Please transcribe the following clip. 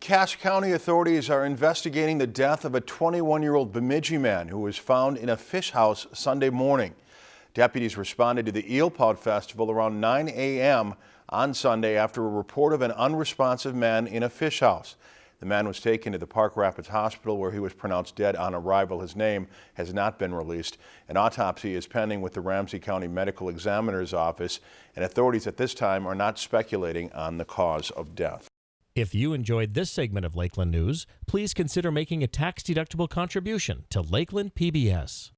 Cass County authorities are investigating the death of a 21-year-old Bemidji man who was found in a fish house Sunday morning. Deputies responded to the Eelpout Festival around 9 a.m. on Sunday after a report of an unresponsive man in a fish house. The man was taken to the Park Rapids Hospital where he was pronounced dead on arrival. His name has not been released. An autopsy is pending with the Ramsey County Medical Examiner's Office and authorities at this time are not speculating on the cause of death. If you enjoyed this segment of Lakeland News, please consider making a tax-deductible contribution to Lakeland PBS.